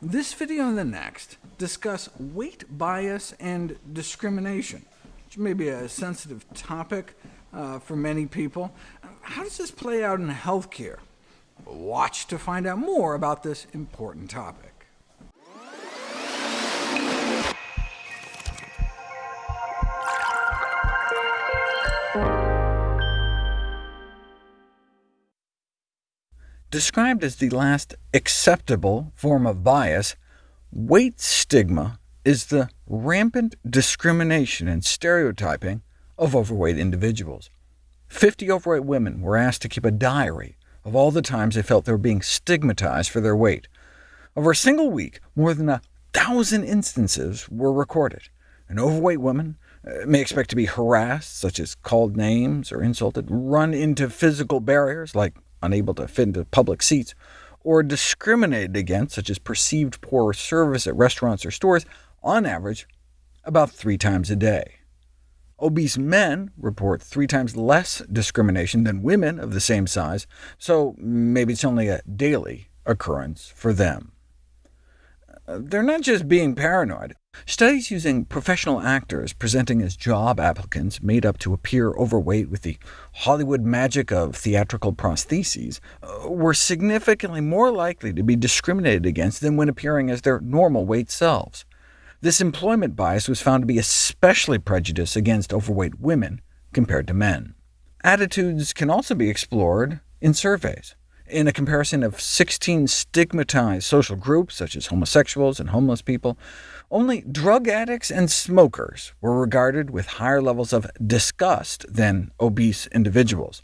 This video and the next discuss weight bias and discrimination, which may be a sensitive topic uh, for many people. How does this play out in healthcare? Watch to find out more about this important topic. Described as the last acceptable form of bias, weight stigma is the rampant discrimination and stereotyping of overweight individuals. 50 overweight women were asked to keep a diary of all the times they felt they were being stigmatized for their weight. Over a single week, more than a thousand instances were recorded, and overweight women uh, may expect to be harassed, such as called names or insulted, run into physical barriers, like unable to fit into public seats, or discriminated against, such as perceived poor service at restaurants or stores, on average about three times a day. Obese men report three times less discrimination than women of the same size, so maybe it's only a daily occurrence for them. Uh, they're not just being paranoid. Studies using professional actors presenting as job applicants made up to appear overweight with the Hollywood magic of theatrical prostheses uh, were significantly more likely to be discriminated against than when appearing as their normal weight selves. This employment bias was found to be especially prejudiced against overweight women compared to men. Attitudes can also be explored in surveys. In a comparison of 16 stigmatized social groups, such as homosexuals and homeless people, only drug addicts and smokers were regarded with higher levels of disgust than obese individuals.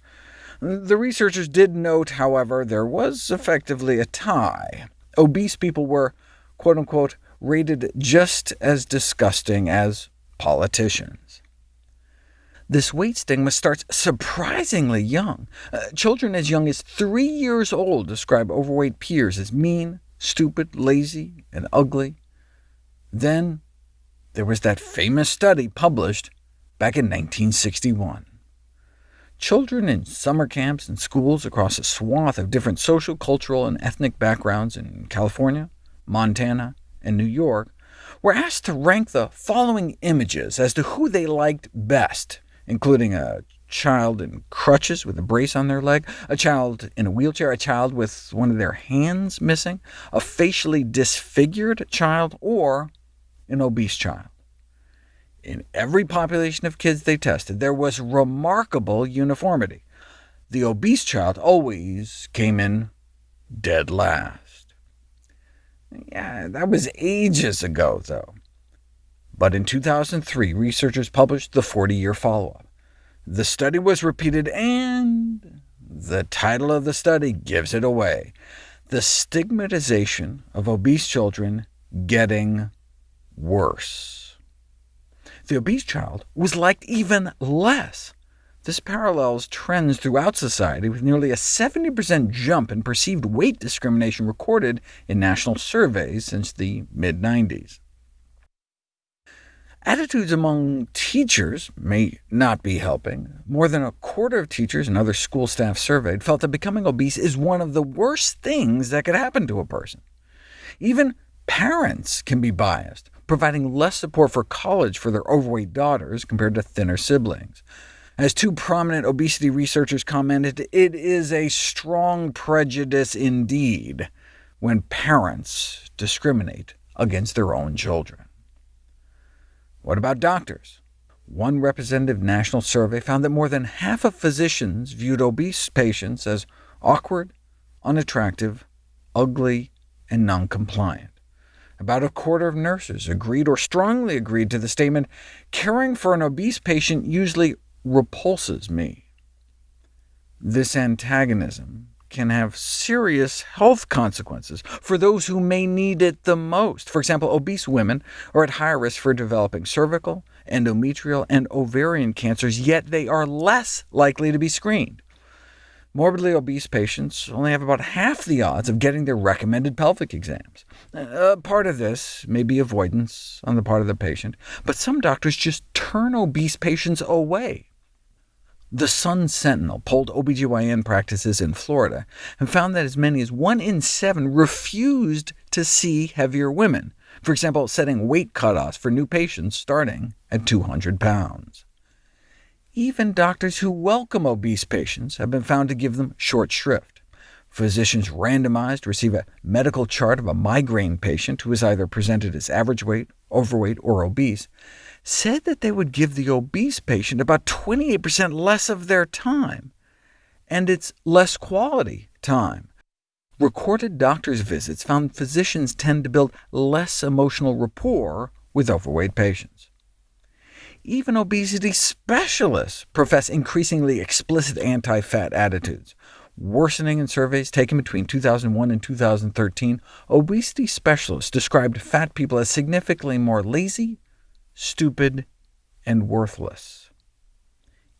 The researchers did note, however, there was effectively a tie. Obese people were quote-unquote rated just as disgusting as politicians. This weight stigma starts surprisingly young. Uh, children as young as three years old describe overweight peers as mean, stupid, lazy, and ugly. Then there was that famous study published back in 1961. Children in summer camps and schools across a swath of different social, cultural, and ethnic backgrounds in California, Montana, and New York were asked to rank the following images as to who they liked best, including a child in crutches with a brace on their leg, a child in a wheelchair, a child with one of their hands missing, a facially disfigured child, or an obese child. In every population of kids they tested, there was remarkable uniformity. The obese child always came in dead last. Yeah, that was ages ago, though. But in 2003, researchers published the 40-year follow-up. The study was repeated, and the title of the study gives it away. The stigmatization of obese children getting worse. The obese child was liked even less. This parallels trends throughout society, with nearly a 70% jump in perceived weight discrimination recorded in national surveys since the mid-90s. Attitudes among teachers may not be helping. More than a quarter of teachers and other school staff surveyed felt that becoming obese is one of the worst things that could happen to a person. Even parents can be biased providing less support for college for their overweight daughters compared to thinner siblings. As two prominent obesity researchers commented, it is a strong prejudice indeed when parents discriminate against their own children. What about doctors? One representative national survey found that more than half of physicians viewed obese patients as awkward, unattractive, ugly, and non-compliant. About a quarter of nurses agreed or strongly agreed to the statement, caring for an obese patient usually repulses me. This antagonism can have serious health consequences for those who may need it the most. For example, obese women are at higher risk for developing cervical, endometrial, and ovarian cancers, yet they are less likely to be screened. Morbidly obese patients only have about half the odds of getting their recommended pelvic exams. Uh, part of this may be avoidance on the part of the patient, but some doctors just turn obese patients away. The Sun Sentinel polled OBGYN practices in Florida and found that as many as 1 in 7 refused to see heavier women, for example, setting weight cutoffs for new patients starting at 200 pounds. Even doctors who welcome obese patients have been found to give them short shrift. Physicians randomized receive a medical chart of a migraine patient who is either presented as average weight, overweight, or obese, said that they would give the obese patient about 28% less of their time, and it's less quality time. Recorded doctor's visits found physicians tend to build less emotional rapport with overweight patients. Even obesity specialists profess increasingly explicit anti-fat attitudes. Worsening in surveys taken between 2001 and 2013, obesity specialists described fat people as significantly more lazy, stupid, and worthless.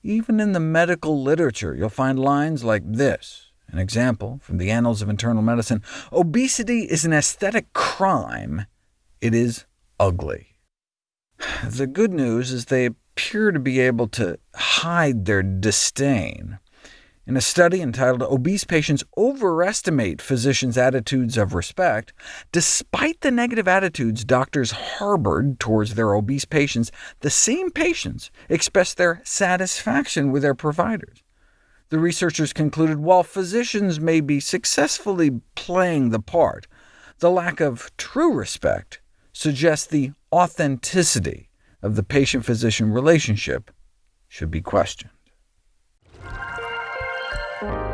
Even in the medical literature, you'll find lines like this, an example from the Annals of Internal Medicine, Obesity is an aesthetic crime. It is ugly. The good news is they appear to be able to hide their disdain. In a study entitled Obese Patients Overestimate Physicians' Attitudes of Respect, despite the negative attitudes doctors harbored towards their obese patients, the same patients expressed their satisfaction with their providers. The researchers concluded while physicians may be successfully playing the part, the lack of true respect suggests the authenticity of the patient-physician relationship should be questioned. Thank you.